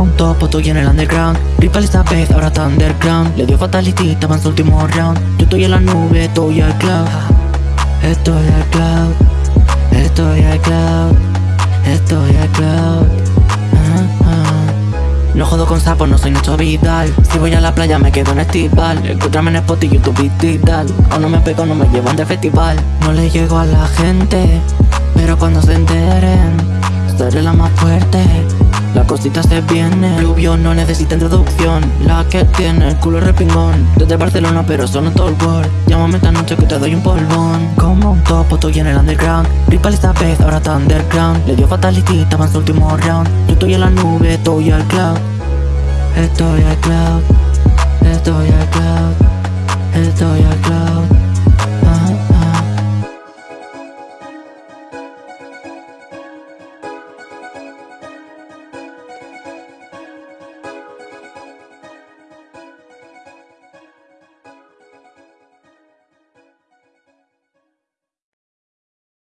Un topo, estoy en el underground. Ripple esta vez, ahora está underground Le dio fatality, estaba en su último round. Yo estoy en la nube, estoy al cloud. Estoy al cloud Estoy al cloud Estoy al cloud. No jodo con sapos, no soy Nacho Vidal. Si voy a la playa me quedo en estival. Encuéntrame en Spot y YouTube digital O no me pego, no me llevan de festival. No le llego a la gente Pero cuando se enteren Seré la más fuerte la cosita se viene Rubio no necesita introducción. La que tiene el culo repingón Desde Barcelona pero solo todo el world. Llámame esta noche que te doy un polvón. Como un topo estoy en el underground. Ripple esta vez ahora está underground Le dio fatality, estaba en su último round. Yo estoy en la nube, estoy al cloud. Estoy al cloud Estoy al cloud